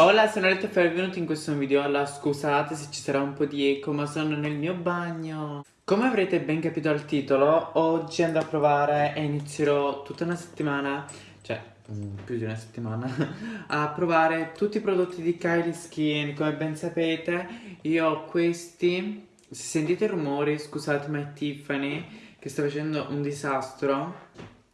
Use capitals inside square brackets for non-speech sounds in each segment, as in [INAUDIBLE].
Hola, sono Aletta e benvenuti in questo video. Allora, scusate se ci sarà un po' di eco, ma sono nel mio bagno. Come avrete ben capito dal titolo, oggi andrò a provare e inizierò tutta una settimana, cioè mm, più di una settimana, [LAUGHS] a provare tutti i prodotti di Kylie Skin. Come ben sapete, io ho questi. Se sentite rumori, scusate, ma è Tiffany che sta facendo un disastro.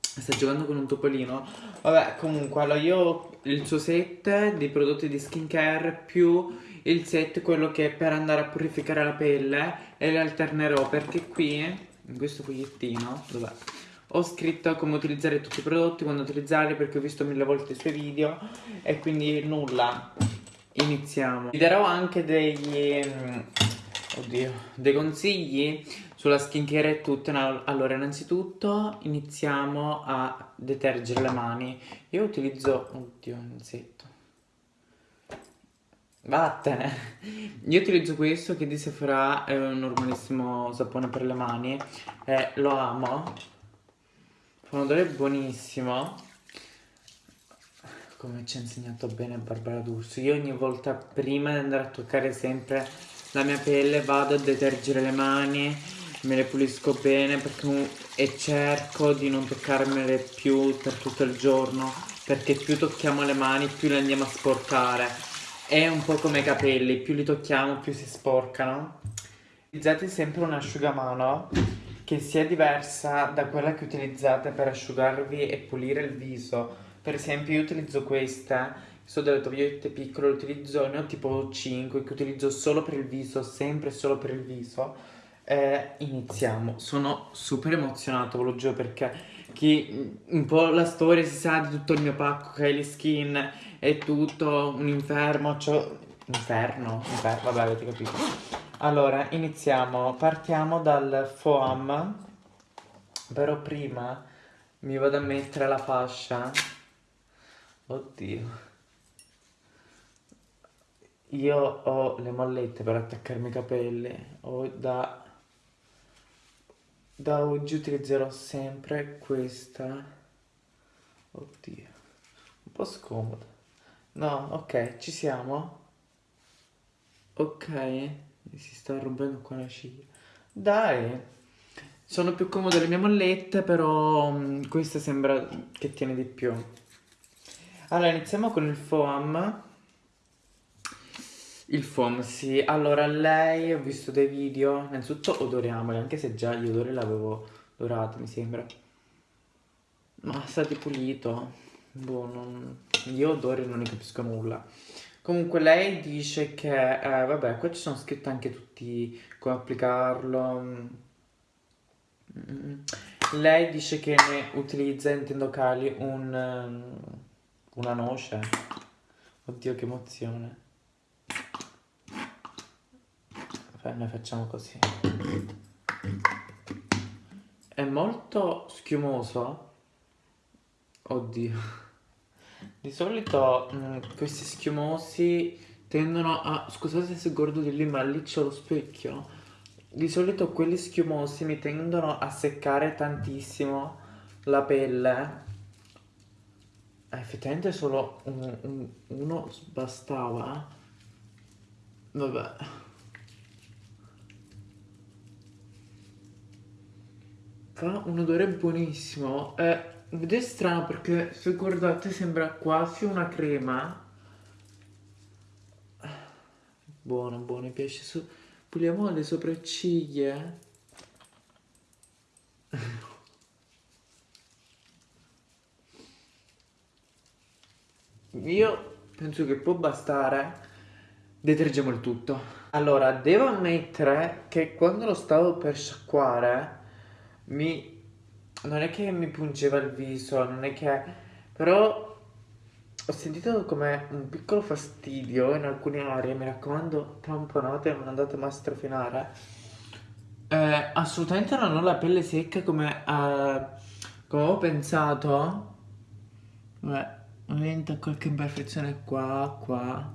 Sta giocando con un topolino. Vabbè, comunque, allora io il suo set di prodotti di skincare più il set quello che è per andare a purificare la pelle e le alternerò perché qui, in questo fogliettino, dov'è? Ho scritto come utilizzare tutti i prodotti, quando utilizzarli perché ho visto mille volte i suoi video e quindi nulla. Iniziamo. Vi darò anche degli... Mm, oddio, dei consigli sulla skincare e tutto. Allora, innanzitutto iniziamo a detergere le mani. Io utilizzo... Oddio, insetto. Vattene! Io utilizzo questo che di Sephora è un normalissimo sapone per le mani e lo amo. Fa un odore buonissimo. Come ci ha insegnato bene Barbara D'Urso. Io ogni volta prima di andare a toccare sempre la mia pelle vado a detergere le mani, me le pulisco bene perché, e cerco di non toccarmele più per tutto il giorno perché più tocchiamo le mani più le andiamo a sporcare è un po' come i capelli, più li tocchiamo più si sporcano. Utilizzate sempre un asciugamano che sia diversa da quella che utilizzate per asciugarvi e pulire il viso. Per esempio io utilizzo questa, sono delle tovagliette piccole, utilizzo, ne ho tipo 5 che utilizzo solo per il viso, sempre solo per il viso. Eh, iniziamo, sono super emozionato, ve lo giuro perché chi un po' la storia si sa di tutto il mio pacco Kylie Skin è tutto un inferno cioè, inferno, inferno, vabbè avete capito. Allora iniziamo. Partiamo dal foam però prima mi vado a mettere la fascia. Oddio. Io ho le mollette per attaccarmi i capelli ho da da oggi utilizzerò sempre questa. Oddio. Un po' scomoda no ok ci siamo. Ok. Mi si sta rompendo qua la ciglia dai. Sono più comode le mie mollette però um, questa sembra che tiene di più. Allora iniziamo con il foam il foam, sì. Allora, lei, ho visto dei video, innanzitutto odoriamoli, anche se già gli odori l'avevo dorato, mi sembra. Ma sa di pulito. Boh, non... Io odori non ne capisco nulla. Comunque lei dice che, eh, vabbè, qua ci sono scritti anche tutti come applicarlo. Mm. Lei dice che ne utilizza in tendocali un, una noce. Oddio, che emozione. Noi facciamo così. È molto schiumoso. Oddio. Di solito mh, mm, questi schiumosi tendono a scusate se guardo di lì ma lì c'è lo specchio. Di solito quelli schiumosi mi tendono a seccare tantissimo la pelle. Eh, effettivamente solo un, un, uno bastava vabbè fa un odore buonissimo. Eh, è strano perché se guardate sembra quasi una crema. Buono buono mi piace. Su puliamo le sopracciglia. Io penso che può bastare. Detergiamo il tutto. Allora devo ammettere che quando lo stavo per sciacquare mi... non è che mi pungeva il viso, non è che... però ho sentito come un piccolo fastidio in alcune aree, mi raccomando, tamponate, non andate mai a strofinare. Eh, assolutamente non ho la pelle secca come, eh, come ho pensato. Beh, ovviamente qualche imperfezione qua, qua,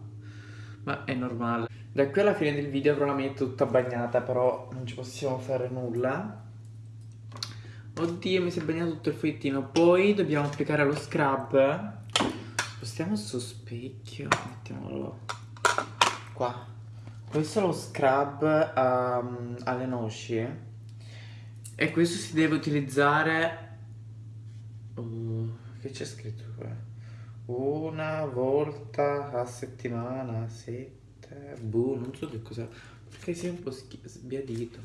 ma è normale. Da qui alla fine del video avrò la mia tutta bagnata, però non ci possiamo fare nulla. Oddio, mi si è bagnato tutto il fogliettino. Poi dobbiamo applicare lo scrub. spostiamo sto specchio. Mettiamolo qua. Questo è lo scrub um, alle noci. E questo si deve utilizzare uh, che c'è scritto qua? Una volta a settimana sette boh non so che cosa perché si è un po' sbiadito.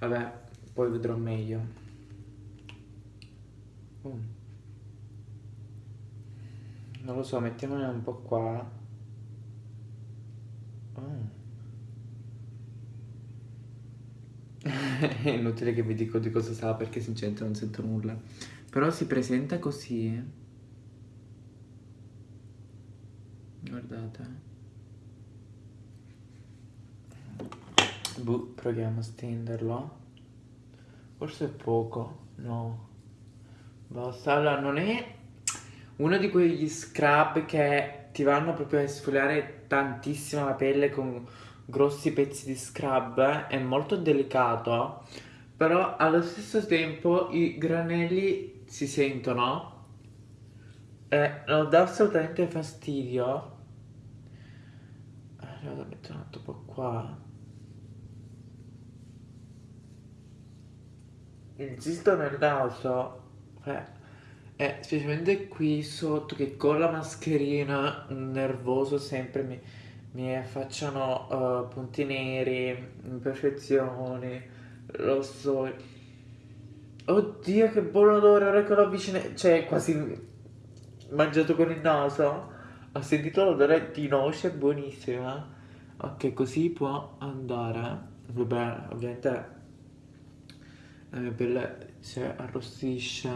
Vabbè poi vedrò meglio Non lo so, mettiamone un po' qua. Oh. [LAUGHS] È inutile che vi dico di cosa sa perché sinceramente non sento nulla. Però si presenta così. Guardate. Buh, proviamo a stenderlo. Forse è poco. No. Allora, non è uno di quegli scrub che ti vanno proprio a esfoliare tantissimo la pelle con grossi pezzi di scrub, è molto delicato, però allo stesso tempo i granelli si sentono e non dà assolutamente fastidio. Allora, metto un altro po' qua. Insisto nel naso. Eh. Eh, specialmente qui sotto che con la mascherina nervoso sempre mi, mi affacciano uh, punti neri, imperfezioni, lo so. Oddio che buon odore, ora che l'ho avvicinato, cioè quasi mangiato con il naso. Ho sentito l'odore di noce buonissima. Ok, così può andare. Vabbè, ovviamente la mia pelle si arrossisce.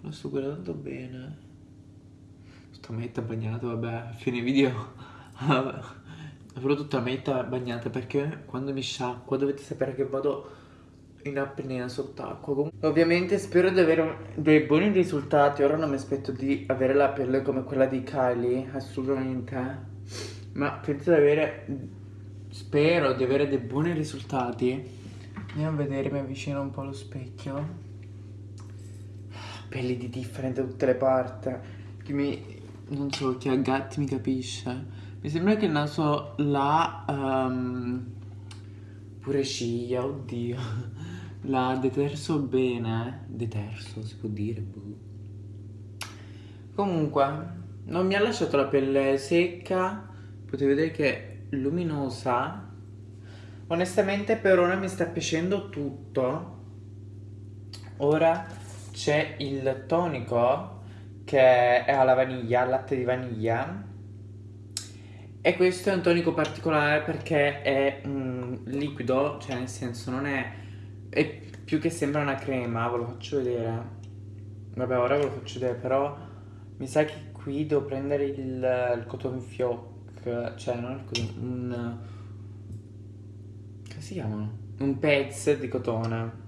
Lo sto guardando bene. Sto metta bagnata, vabbè, fine video [LAUGHS] avrò tutta metta bagnata perché quando mi sciacqua dovete sapere che vado in apnea sott'acqua. Ovviamente spero di avere dei buoni risultati. Ora non mi aspetto di avere la pelle come quella di Kylie, assolutamente. Ma penso di avere... Spero di avere dei buoni risultati. Andiamo a vedere, mi avvicino un po' allo specchio pelli di differente da tutte le parti. Che mi... non so, chi ha gatti mi capisce. Mi sembra che il naso là... Um, pure ciglia, oddio. L'ha deterso bene. Deterso, si può dire, boh. Comunque, non mi ha lasciato la pelle secca. Potete vedere che è luminosa. Onestamente per ora mi sta piacendo tutto. Ora c'è il tonico che è alla vaniglia, al latte di vaniglia e questo è un tonico particolare perché è un liquido, cioè nel senso non è, è più che sembra una crema, ve lo faccio vedere vabbè ora ve lo faccio vedere però mi sa che qui devo prendere il, il cotton fioc cioè non il cotton, un si chiamano? un pezzo di cotone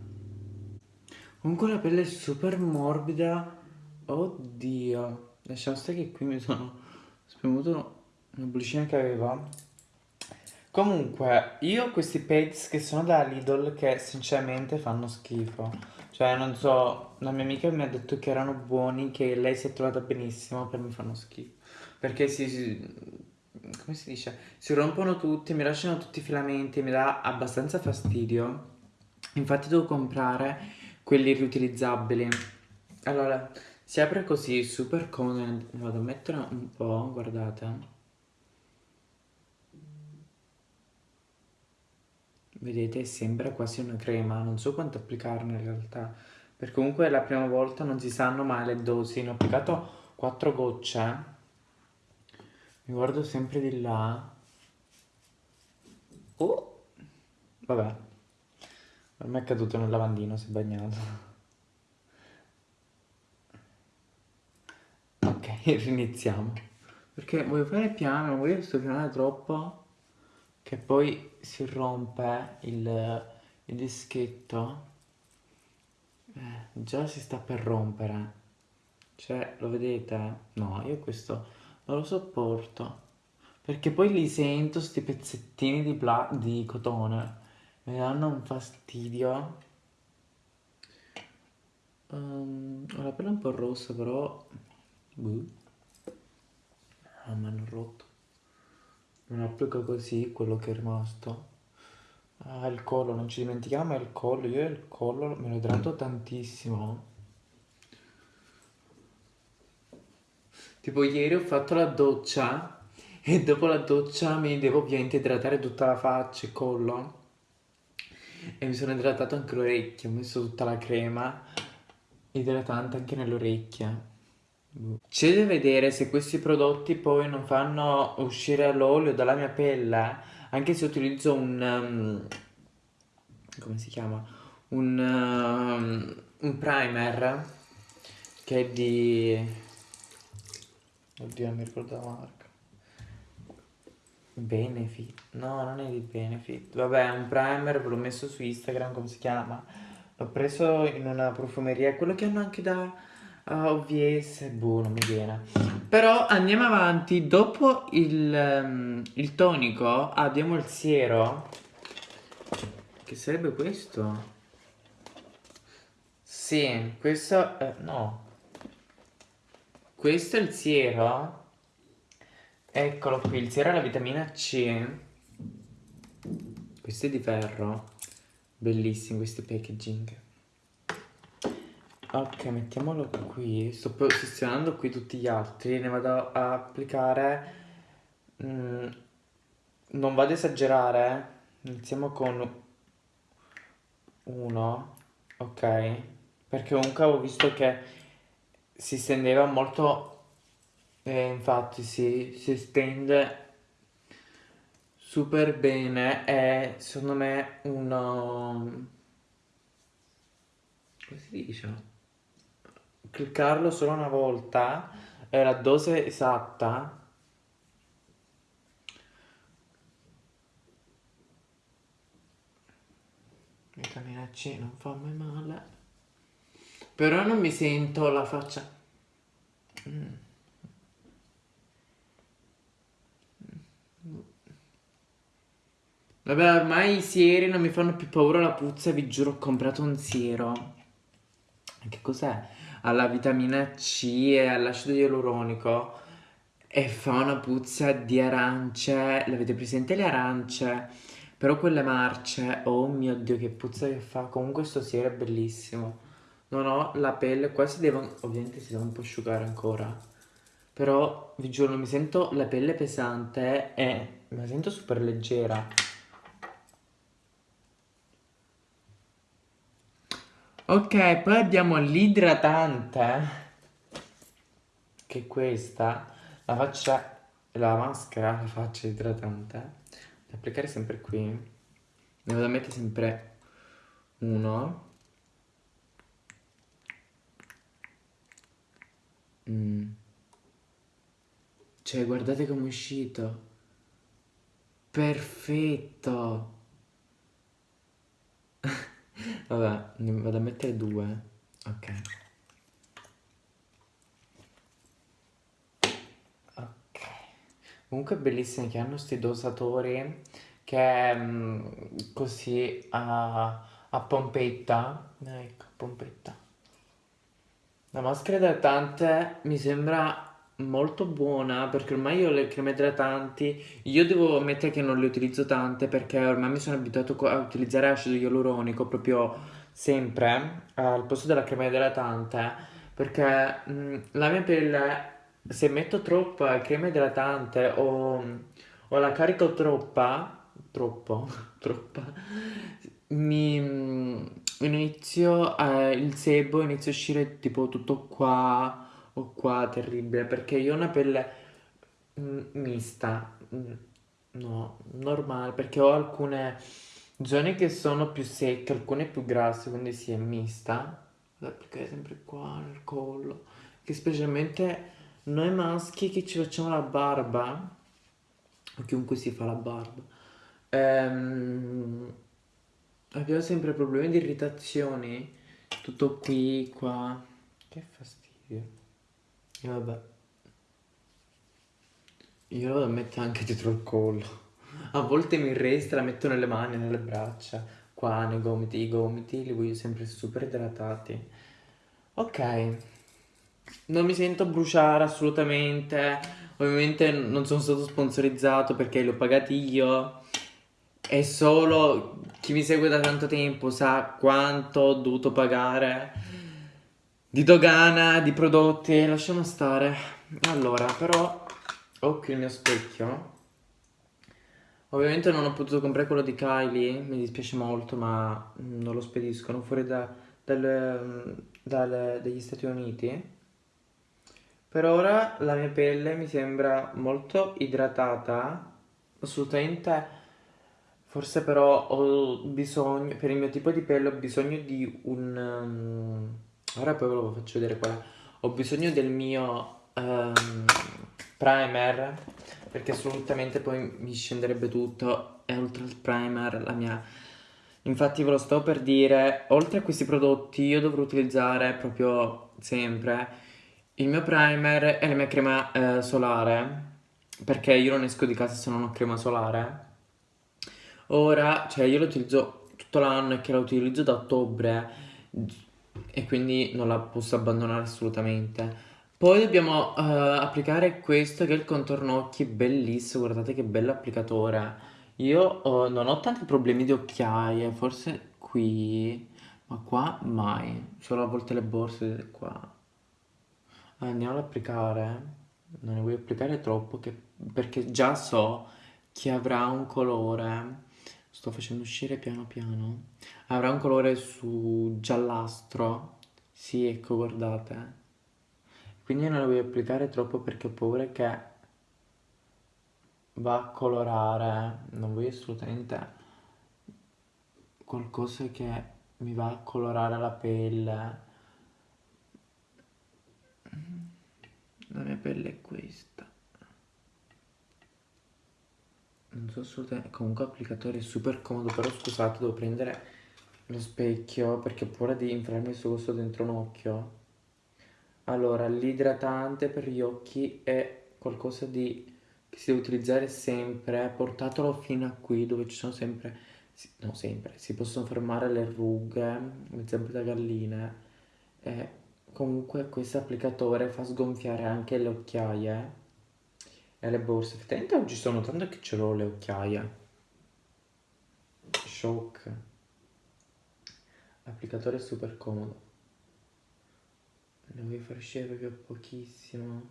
Comunque la pelle è super morbida. Oddio. Lasciamo stare che qui mi sono spremuto una bollicina che aveva. Comunque, io ho questi pads che sono da Lidl che sinceramente fanno schifo. Cioè, non so, la mia amica mi ha detto che erano buoni, che lei si è trovata benissimo, per mi fanno schifo. Perché si, si come si dice? Si rompono tutti, mi lasciano tutti i filamenti, mi dà abbastanza fastidio. Infatti devo comprare quelli riutilizzabili allora si apre così super comodo vado a mettere un po' guardate vedete sembra quasi una crema non so quanto applicarne in realtà perché comunque la prima volta non si sanno mai le dosi ne ho applicato 4 gocce mi guardo sempre di là oh vabbè me è caduto nel lavandino, si è bagnato. Ok, [LAUGHS] riniziamo. Perché voglio fare piano, non voglio soffiare troppo che poi si rompe il, il dischetto. Eh, già si sta per rompere. Cioè, lo vedete? No, io questo non lo sopporto. Perché poi li sento, sti pezzettini di, di cotone mi danno un fastidio um, ho la pelle un po' rossa però buh. Ah, mi hanno rotto. Non applico così quello che è rimasto. Ah, il collo, non ci dimentichiamo il collo. Io il collo me lo idrato tantissimo. Tipo ieri ho fatto la doccia e dopo la doccia mi devo ovviamente idratare tutta la faccia e collo. E mi sono idratato anche l'orecchio, ho messo tutta la crema idratante anche nelle orecchie. C'è da vedere se questi prodotti poi non fanno uscire l'olio dalla mia pelle, anche se utilizzo un... Um, come si chiama? Un, um, un primer che è di... Oddio, mi ricordo la marca. Benefit. No, non è di Benefit. Vabbè, è un primer, ve l'ho messo su Instagram, come si chiama? L'ho preso in una profumeria, quello che hanno anche da uh, OVS, boh, non mi viene. Però andiamo avanti, dopo il, um, il tonico abbiamo il siero, che sarebbe questo? Sì, questo, eh, no. Questo è il siero, eccolo qui, il siero è la vitamina C. Questo è di ferro. Bellissimo questo packaging. Ok, mettiamolo qui. Sto posizionando qui tutti gli altri. Ne vado a applicare. Mm, non vado ad esagerare. Iniziamo con uno. Ok. Perché comunque ho visto che si stendeva molto. E infatti si, si stende super bene è secondo me uno come si dice cliccarlo solo una volta è la dose esatta vitamina C non fa mai male però non mi sento la faccia. Vabbè, ormai i sieri non mi fanno più paura la puzza, vi giuro, ho comprato un siero. Che cos'è? Alla vitamina C e all'acido ialuronico e fa una puzza di arance. L'avete presente le arance? Però quelle marce, oh mio Dio, che puzza che fa. Comunque sto siero è bellissimo. Non ho la pelle, qua si deve, ovviamente si deve un po' asciugare ancora. Però vi giuro, mi sento la pelle pesante e la sento super leggera. Ok, poi abbiamo l'idratante, che è questa, la faccia, la maschera, la faccia idratante, da applicare sempre qui, ne vado a mettere sempre uno, mm. cioè guardate come è uscito, perfetto, [LAUGHS] Vabbè, ne vado a mettere due. Ok. Ok. Comunque è bellissimo che hanno questi dosatori che mm, così a, a pompetta. Ecco, pompetta. La maschera idratante mi sembra molto buona perché ormai io le creme idratanti io devo ammettere che non le utilizzo tante perché ormai mi sono abituato a utilizzare acido ialuronico proprio sempre al posto della crema idratante perché mh, la mia pelle se metto troppa crema idratante o, o la carico troppa troppo [LAUGHS] troppa mi inizio eh, il sebo inizia a uscire tipo tutto qua o qua terribile perché io ho una pelle mm, mista, mm, no, normale, perché ho alcune zone che sono più secche, alcune più grasse, quindi si è mista. Vado applicare sempre qua nel collo, che specialmente noi maschi che ci facciamo la barba, o chiunque si fa la barba, ehm, abbiamo sempre problemi di irritazioni, tutto qui, qua, che fastidio. E vabbè. Io lo vado a mettere anche dietro il collo. A volte mi resta, la metto nelle mani, nelle braccia, qua nei gomiti. I gomiti li voglio sempre super idratati. Ok. Non mi sento bruciare assolutamente. Ovviamente non sono stato sponsorizzato perché li ho pagati io. E solo chi mi segue da tanto tempo sa quanto ho dovuto pagare di dogana, di prodotti. Lasciamo stare. Allora, però ho qui il mio specchio. Ovviamente non ho potuto comprare quello di Kylie, mi dispiace molto, ma non lo spediscono fuori da, dal, dal, dagli Stati Uniti. Per ora la mia pelle mi sembra molto idratata, assolutamente, forse però ho bisogno, per il mio tipo di pelle ho bisogno di un... Um, ora poi ve lo faccio vedere qua. Ho bisogno del mio um, primer, perché assolutamente poi mi scenderebbe tutto, e oltre al primer la mia... Infatti ve lo sto per dire, oltre a questi prodotti io dovrò utilizzare proprio sempre il mio primer e la mia crema eh, solare, perché io non esco di casa se non ho crema solare. Ora, cioè io lo utilizzo tutto l'anno e che la utilizzo da ottobre e quindi non la posso abbandonare assolutamente. Poi dobbiamo uh, applicare questo che è il contorno occhi, bellissimo, guardate che bello applicatore. Io uh, non ho tanti problemi di occhiaie, forse qui, ma qua mai, solo a volte le borse qua andiamo ad applicare non ne voglio applicare troppo che, perché già so che avrà un colore sto facendo uscire piano piano avrà un colore su giallastro. Sì ecco guardate. Quindi non ne voglio applicare troppo perché ho paura che va a colorare. Non voglio assolutamente qualcosa che mi va a colorare la pelle. La mia pelle è questa non so assolutamente comunque l'applicatore è super comodo però scusate devo prendere lo specchio perché ho paura di inflarmi il suo costo dentro un occhio. Allora l'idratante per gli occhi è qualcosa di che si deve utilizzare sempre portatelo fino a qui dove ci sono sempre no sempre si possono fermare le rughe zampe da galline. E Comunque questo applicatore fa sgonfiare anche le occhiaie e le borse. Effettivamente oggi sto notando che ce l'ho le occhiaie. Shock. L'applicatore è super comodo. Ne voglio far uscire proprio pochissimo.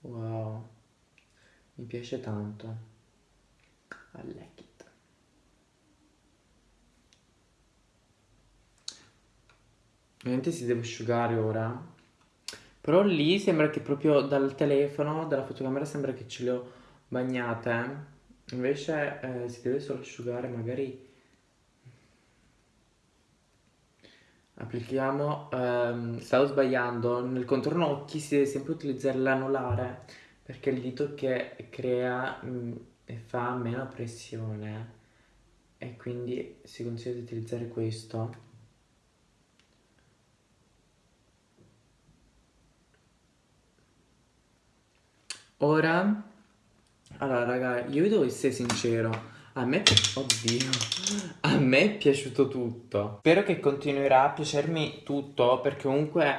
Wow. Mi piace tanto. I like it. Ovviamente si deve asciugare ora. Però lì sembra che proprio dal telefono, dalla fotocamera sembra che ce le ho bagnate. Invece eh, si deve solo asciugare, magari applichiamo, ehm, stavo sbagliando, nel contorno occhi si deve sempre utilizzare l'anulare perché è il dito che crea mh, mm, e fa meno pressione e quindi si consiglia di utilizzare questo. Ora, allora raga, io vi devo essere sincero, a me, oddio, a me è piaciuto tutto. Spero che continuerà a piacermi tutto perché comunque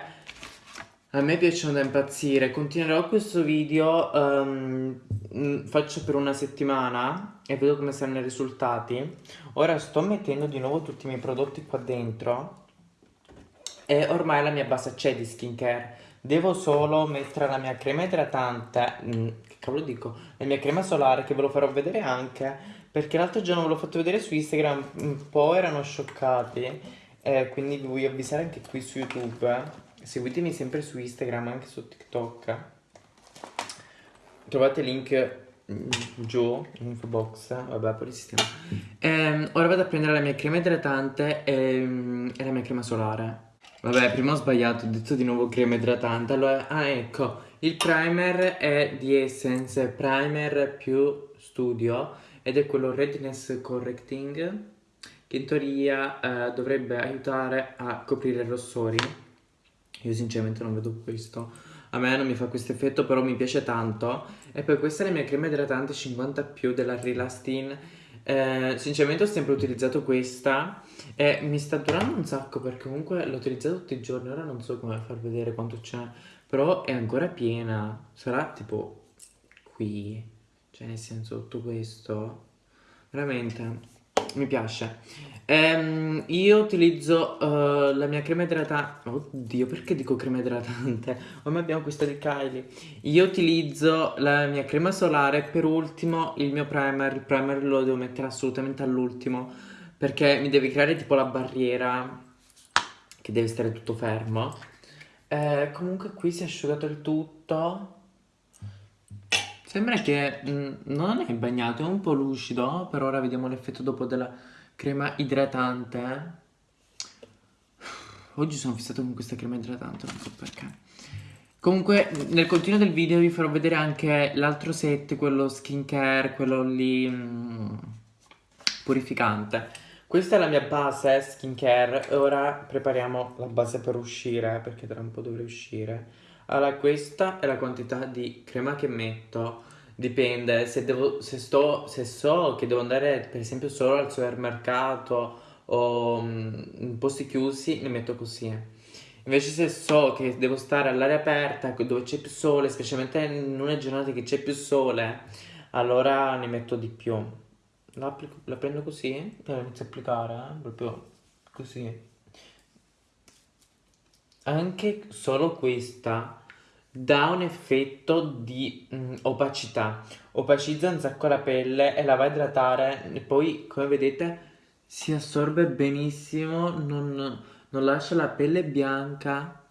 a me piacciono da impazzire. Continuerò questo video, um, faccio per una settimana e vedo come saranno i risultati. Ora sto mettendo di nuovo tutti i miei prodotti qua dentro e ormai la mia base c'è di skincare. Devo solo mettere la mia crema idratante, mm, che cavolo dico, la mia crema solare che ve lo farò vedere anche, perché l'altro giorno ve l'ho fatto vedere su Instagram, un po' erano scioccati, eh, quindi vi voglio avvisare anche qui su YouTube, seguitemi sempre su Instagram, anche su TikTok, trovate il link mm, giù in info box vabbè poi sistema ehm, ora vado a prendere la mia crema idratante e, mm, e la mia crema solare Vabbè, prima ho sbagliato, ho detto di nuovo crema idratante. Allora, ah ecco, il primer è di Essence Primer più Studio ed è quello Redness Correcting che in teoria eh, dovrebbe aiutare a coprire i rossori. Io sinceramente non vedo questo. A me non mi fa questo effetto, però mi piace tanto. E poi questa è la mia crema idratante 50 più della Relastin eh, sinceramente ho sempre utilizzato questa e mi sta durando un sacco perché comunque l'ho utilizzata tutti i giorni, ora non so come far vedere quanto c'è, però è ancora piena, sarà tipo qui, cioè nel senso tutto questo, veramente mi piace. Ehm, io utilizzo uh, la mia crema idratante. Oddio, perché dico crema idratante? [LAUGHS] Ormai abbiamo questa di Kylie. Io utilizzo la mia crema solare. Per ultimo, il mio primer. Il primer lo devo mettere assolutamente all'ultimo. Perché mi deve creare tipo la barriera. Che deve stare tutto fermo. Eh, comunque, qui si è asciugato il tutto. Sembra che mh, mm, non è bagnato, è un po' lucido, per ora vediamo l'effetto dopo della crema idratante. Oggi sono fissato con questa crema idratante, non so perché. Comunque nel continuo del video vi farò vedere anche l'altro set, quello skincare, quello lì mm, purificante. Questa è la mia base skincare ora prepariamo la base per uscire, perché tra un po' dovrei uscire. Allora, questa è la quantità di crema che metto. Dipende, se, devo, se, sto, se so che devo andare per esempio solo al supermercato o um, in posti chiusi, ne metto così. Invece se so che devo stare all'aria aperta dove c'è più sole, specialmente in una giornata che c'è più sole, allora ne metto di più. La, prendo così la inizio a applicare, eh? proprio così. Anche solo questa dà un effetto di mm, opacità, opacizza un sacco la pelle e la va a idratare e poi come vedete si assorbe benissimo, non, non lascia la pelle bianca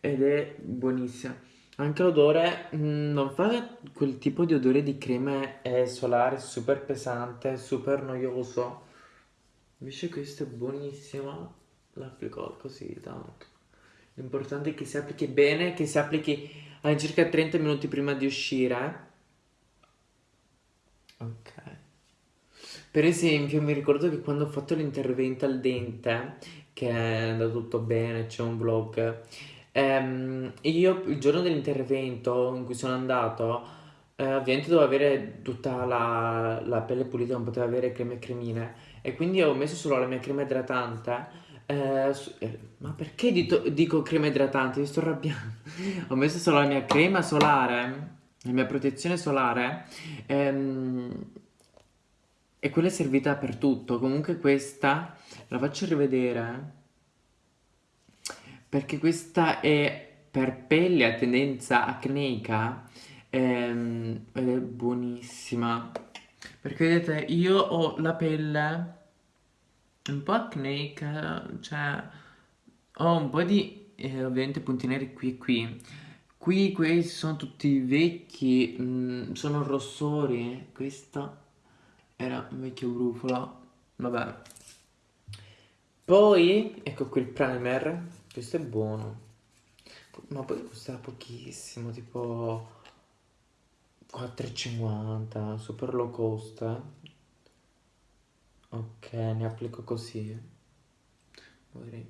ed è buonissima. Anche l'odore mm, non fa quel tipo di odore di crema solare super pesante, super noioso. Invece questo è buonissimo, l'applico così tanto. L'importante è che si applichi bene, che si applichi all'incirca 30 minuti prima di uscire. Ok. Per esempio, mi ricordo che quando ho fatto l'intervento al dente, che è andato tutto bene, c'è un vlog, ehm, io il giorno dell'intervento in cui sono andato, eh, ovviamente dovevo avere tutta la, la pelle pulita, non potevo avere creme e cremine, e quindi ho messo solo la mia crema idratante eh, eh, ma perché dito, dico crema idratante? Mi sto arrabbiando. Ho messo solo la mia crema solare, la mia protezione solare. Ehm, e quella è servita per tutto. Comunque questa la faccio rivedere. Perché questa è per pelle a tendenza acneica. Ehm, ed è buonissima. Perché vedete, io ho la pelle un po' acneica, cioè ho un po' di eh, ovviamente punti neri qui e qui. Qui questi sono tutti vecchi, mh, mm, sono rossori, questo era un vecchio brufolo, vabbè. Poi, ecco qui il primer, questo è buono, ma poi costa pochissimo, tipo 4,50, super low cost, eh. Ok, ne applico così. Magari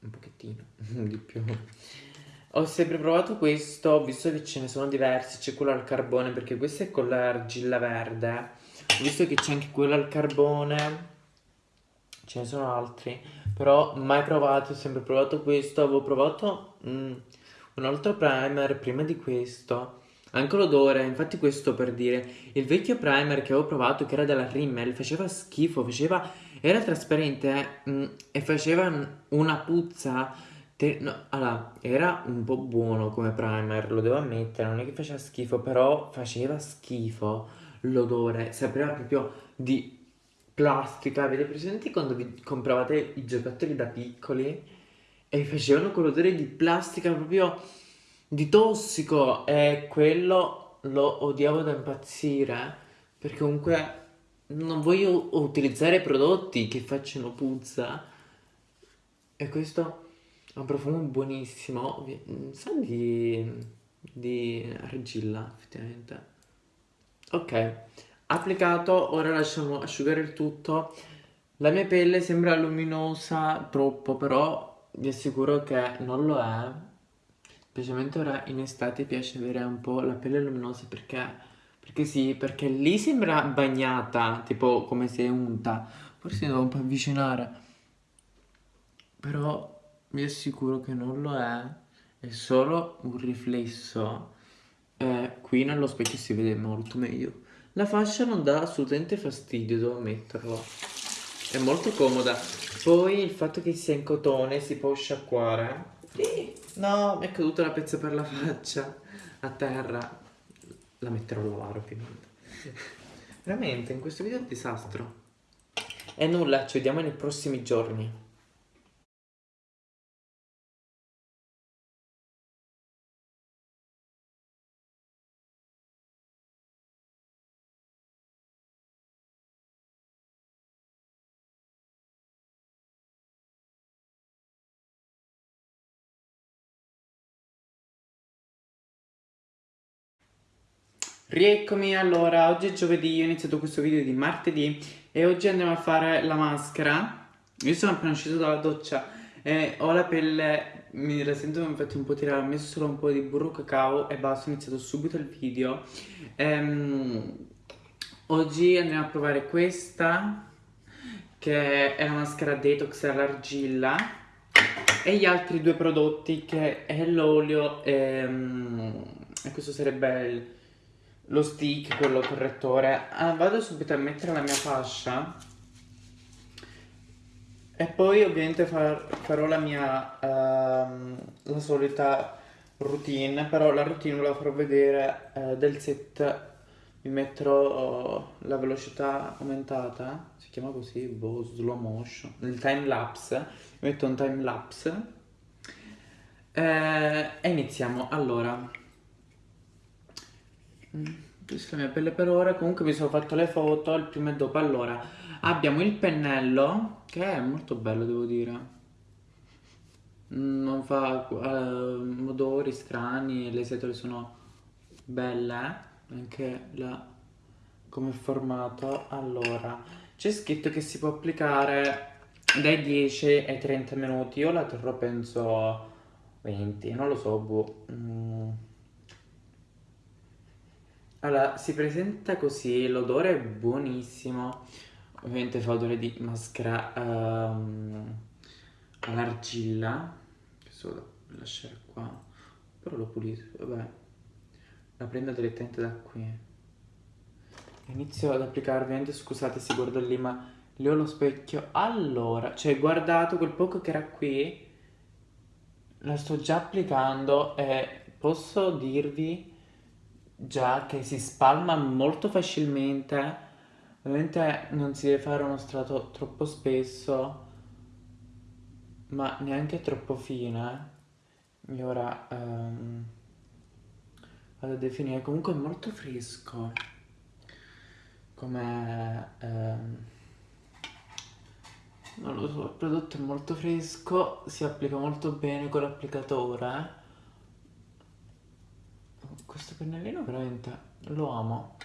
un pochettino [LAUGHS] di più. Ho sempre provato questo, visto che ce ne sono diversi, c'è quello al carbone perché questo è con l'argilla verde. Ho visto che c'è anche quello al carbone, ce ne sono altri, però mai provato, ho sempre provato questo. Avevo provato mm, un altro primer prima di questo anche l'odore, infatti questo per dire, il vecchio primer che avevo provato che era della Rimmel faceva schifo, faceva, era trasparente mh, mm, e faceva una puzza, te, no, allora, era un po' buono come primer, lo devo ammettere, non è che faceva schifo, però faceva schifo l'odore, sapeva proprio di plastica, avete presente quando vi compravate i giocattoli da piccoli? E facevano quell'odore di plastica proprio di tossico e quello lo odiavo da impazzire perché comunque non voglio utilizzare prodotti che facciano puzza. E questo ha un profumo buonissimo. Sa di, di argilla effettivamente? Ok applicato ora lasciamo asciugare il tutto. La mia pelle sembra luminosa troppo però vi assicuro che non lo è Specialmente ora in estate piace avere un po' la pelle luminosa perché, perché sì, perché lì sembra bagnata, tipo come se è unta. Forse devo un po' avvicinare. Però vi assicuro che non lo è, è solo un riflesso. Eh, qui nello specchio si vede molto meglio. La fascia non dà assolutamente fastidio, devo ammetterlo. È molto comoda. Poi il fatto che sia in cotone si può sciacquare. Sì. No, mi è caduta la pezza per la faccia a terra. La metterò a lavare ovviamente. Veramente, in questo video è un disastro. E nulla, ci vediamo nei prossimi giorni. Rieccomi, allora, oggi è giovedì, ho iniziato questo video di martedì e oggi andiamo a fare la maschera. Io sono appena uscito dalla doccia e ho la pelle, mi la sento infatti un po' tirata, ho messo solo un po' di burro cacao e basta, ho iniziato subito il video. Ehm, oggi andiamo a provare questa, che è la maschera detox all'argilla e gli altri due prodotti che è l'olio e, ehm, e questo sarebbe il lo stick, quello correttore. Ah, vado subito a mettere la mia fascia. E poi ovviamente far, farò la mia, uh, la solita routine, però la routine la farò vedere uh, del set. Mi metterò uh, la velocità aumentata, si chiama così, boh, slow motion, il time lapse. Mi metto un time lapse. Eh, e iniziamo. Allora, questa è la mia pelle per ora, comunque mi sono fatto le foto, il prima e dopo. Allora, abbiamo il pennello, che è molto bello devo dire. Non fa uh, odori strani, le setole sono belle, anche la come formato. Allora, c'è scritto che si può applicare dai 10 ai 30 minuti, io la terrò penso 20, non lo so, boh. Mm. Allora, si presenta così, l'odore è buonissimo, ovviamente fa odore di maschera um, all'argilla, questo lo lasciare qua, però lo pulisco, vabbè, la prendo direttamente da qui. Inizio ad applicare, ovviamente scusate se guardo lì, ma lì ho lo specchio, allora, cioè guardato quel poco che era qui, la sto già applicando e posso dirvi già che si spalma molto facilmente ovviamente non si deve fare uno strato troppo spesso ma neanche troppo fine. E ora um, vado a definire. Comunque è molto fresco. Come um, non lo so il prodotto è molto fresco si applica molto bene con l'applicatore questo pennellino veramente lo amo.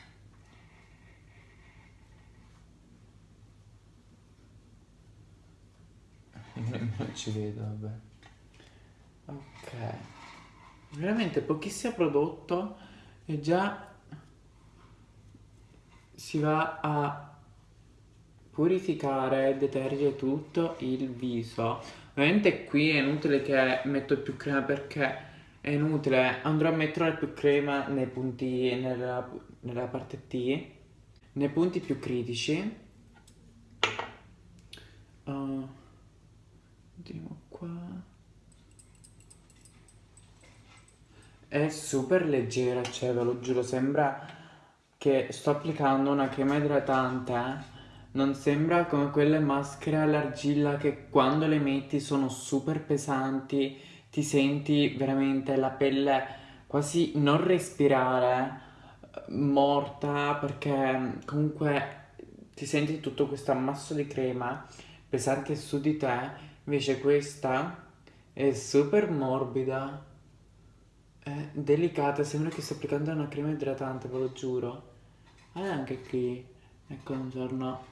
[LAUGHS] Non ci vedo, vabbè. Ok. Veramente pochissimo prodotto e già si va a purificare e detergere tutto il viso. Ovviamente qui è inutile che metto più crema perché è inutile, andrò a mettere più crema nei punti, nella, nella parte T, nei punti più critici. Uh, vediamo qua. È super leggera, cioè ve lo giuro, sembra che sto applicando una crema idratante. Eh. Non sembra come quelle maschere all'argilla che quando le metti sono super pesanti ti senti veramente la pelle quasi non respirare, morta, perché comunque ti senti tutto questo ammasso di crema pesante su di te, invece questa è super morbida, è delicata, sembra che stia applicando una crema idratante, ve lo giuro. E anche qui, ecco un giorno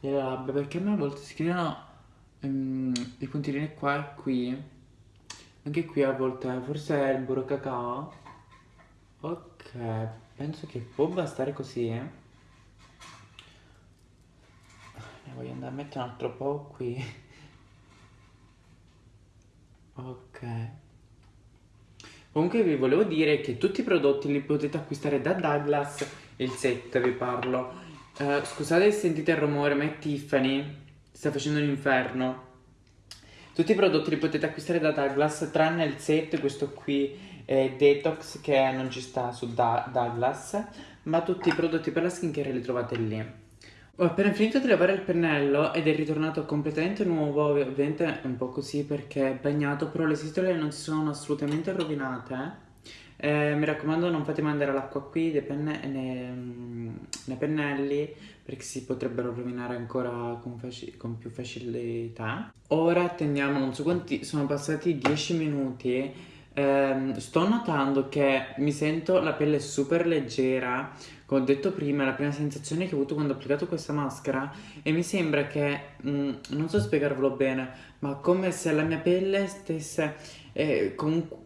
le labbra, perché a me a volte si creano um, i puntini qua e qui anche qui a volte forse è il burro cacao ok penso che può bastare così eh. ne voglio andare a mettere un altro po' qui Ok. Comunque vi volevo dire che tutti i prodotti li potete acquistare da Douglas, il set vi parlo. Uh, scusate se sentite il rumore, ma è Tiffany, sta facendo l'inferno. Tutti i prodotti li potete acquistare da Douglas, tranne il set, questo qui è Detox che non ci sta su da Douglas, ma tutti i prodotti per la skincare li trovate lì. Ho appena finito di lavare il pennello ed è ritornato completamente nuovo, ovviamente è un po' così perché è bagnato, però le sistole non si sono assolutamente rovinate. Eh, mi raccomando non fate mandare l'acqua qui nei, penne nei, nei, pennelli perché si potrebbero rovinare ancora con, con, più facilità. Ora attendiamo, non so quanti, sono passati 10 minuti. Eh, sto notando che mi sento la pelle super leggera come ho detto prima, la prima sensazione che ho avuto quando ho applicato questa maschera e mi sembra che, mh, mm, non so spiegarvelo bene, ma come se la mia pelle stesse eh, comunque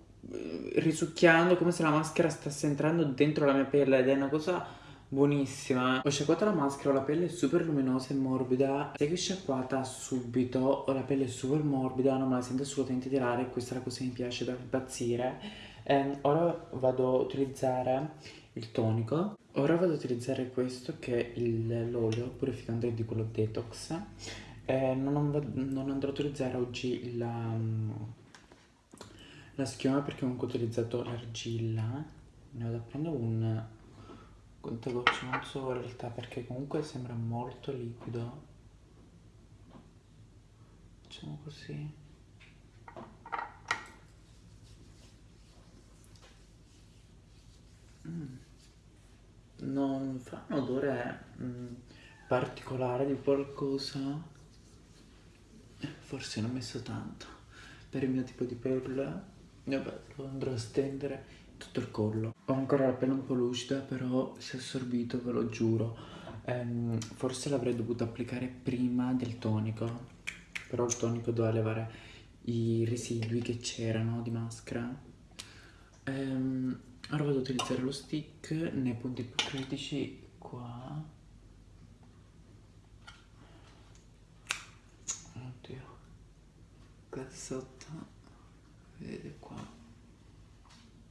risucchiando, come se la maschera stesse entrando dentro la mia pelle ed è una cosa buonissima. Ho sciacquato la maschera, ho la pelle super luminosa e morbida. Se che sciacquata subito, ho la pelle super morbida, non me la sento assolutamente tirare, questa è la cosa che mi piace da impazzire. Eh, ora vado a utilizzare il tonico Ora vado ad utilizzare questo che è l'olio purificante di quello detox eh, non, non, andrò a utilizzare oggi la, la schiuma perché comunque ho utilizzato l'argilla ne vado a prendere un contagocce non so in realtà perché comunque sembra molto liquido. Facciamo così. Mm. Non fa un odore mm, particolare di qualcosa? Forse ne ho messo tanto per il mio tipo di pelle vabbè lo andrò a stendere tutto il collo ho ancora la pelle un po' lucida però si è assorbito ve lo giuro ehm, forse l'avrei dovuto applicare prima del tonico però il tonico doveva levare i residui che c'erano di maschera ehm, Ora vado ad utilizzare lo stick nei punti più critici qua. Oddio. Qua sotto. Vedete qua.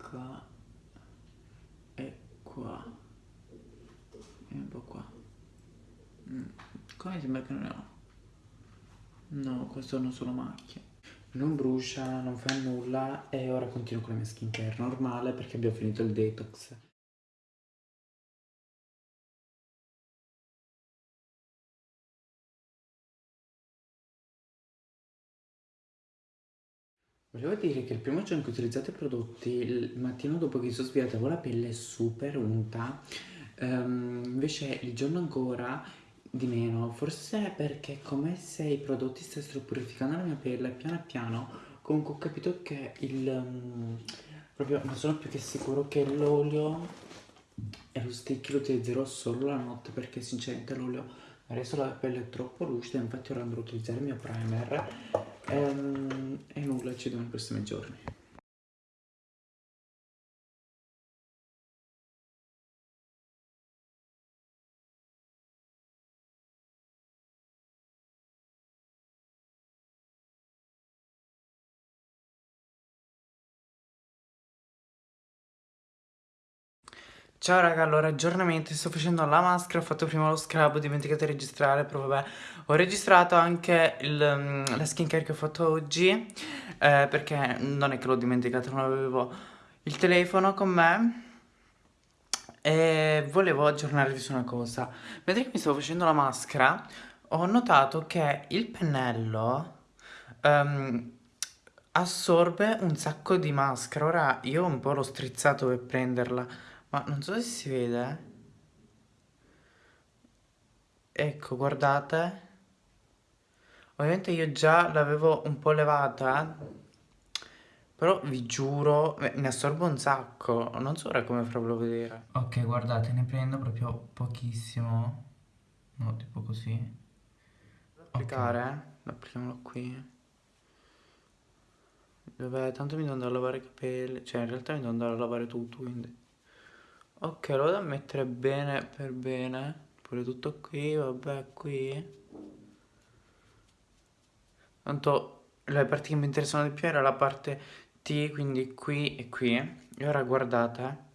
Qua. E qua. E un po' qua. Mm. Qua mi sembra che non ne ho. No, queste sono solo macchie non brucia, non fa nulla e ora continuo con la mia skincare normale perché abbiamo finito il detox. Volevo dire che il primo giorno che ho utilizzato i prodotti, il mattino dopo che sono svegliata avevo la pelle super unta, um, invece il giorno ancora di meno, forse perché come se i prodotti stessero purificando la mia pelle piano piano, comunque ho capito che il... Um, proprio non sono più che sicuro che l'olio e lo stick lo utilizzerò solo la notte perché sinceramente l'olio adesso la pelle è troppo lucida, infatti ora andrò a utilizzare il mio primer e, um, e nulla, ci vediamo nei prossimi giorni. Ciao raga, allora aggiornamenti, sto facendo la maschera, ho fatto prima lo scrub, ho dimenticato di registrare, però vabbè. Ho registrato anche il, mm, la skincare che ho fatto oggi eh, Perché non è che l'ho dimenticato, non avevo il telefono con me. E volevo aggiornarvi su una cosa. Mentre che mi stavo facendo la maschera, ho notato che il pennello um, assorbe un sacco di maschera. Ora io un po' l'ho strizzato per prenderla ma non so se si vede. Ecco, guardate. Ovviamente io già l'avevo un po' levata. Però vi giuro, ne assorbo un sacco. Non so ora come farvelo vedere. Ok, guardate, ne prendo proprio pochissimo. No, tipo così. Applicare, okay. applichiamolo qui. Vabbè, tanto mi devo andare a lavare i capelli. Cioè, in realtà mi devo andare a lavare tutto, quindi... Ok, lo vado a mettere bene per bene. Pure tutto qui, vabbè, qui. Tanto le parti che mi interessano di più era la parte T, quindi qui e qui. E ora guardate.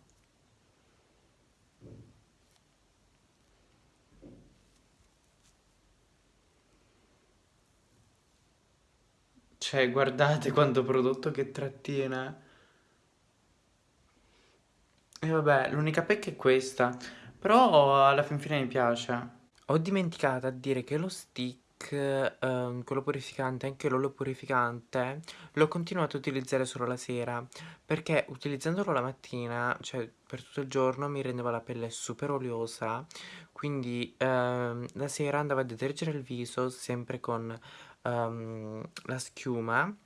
Cioè, guardate [LAUGHS] quanto prodotto che trattiene. E vabbè, l'unica pecca è questa. Però alla fin fine mi piace. Ho dimenticato a dire che lo stick, ehm, quello purificante, anche l'olio purificante, l'ho continuato a utilizzare solo la sera. Perché utilizzandolo la mattina, cioè per tutto il giorno, mi rendeva la pelle super oliosa. Quindi ehm, la sera andavo a detergere il viso sempre con ehm, la schiuma.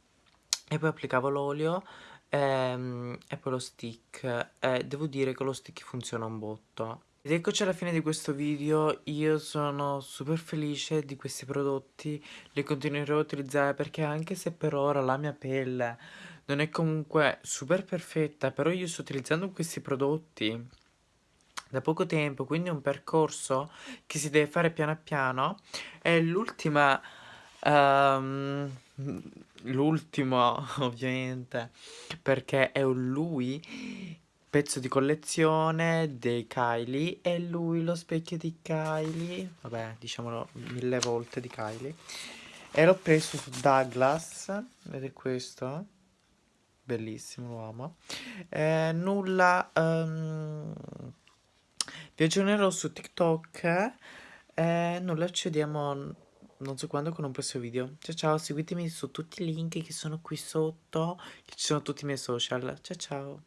E poi applicavo l'olio ehm, e poi lo stick. E devo dire che lo stick funziona un botto. Ed eccoci alla fine di questo video, io sono super felice di questi prodotti, li continuerò a utilizzare perché anche se per ora la mia pelle non è comunque super perfetta, però io sto utilizzando questi prodotti da poco tempo, quindi è un percorso che si deve fare piano piano e l'ultima... Um, l'ultimo [LAUGHS] ovviamente perché è un lui pezzo di collezione dei Kylie e lui lo specchio di Kylie. Vabbè diciamolo mille volte di Kylie. E l'ho preso su Douglas vedete questo? Bellissimo l'uomo eh, nulla um, vi aggiornerò su TikTok eh, nulla ci vediamo non so quando con un prossimo video. Ciao ciao seguitemi su tutti i link che sono qui sotto che ci sono tutti i miei social. Ciao ciao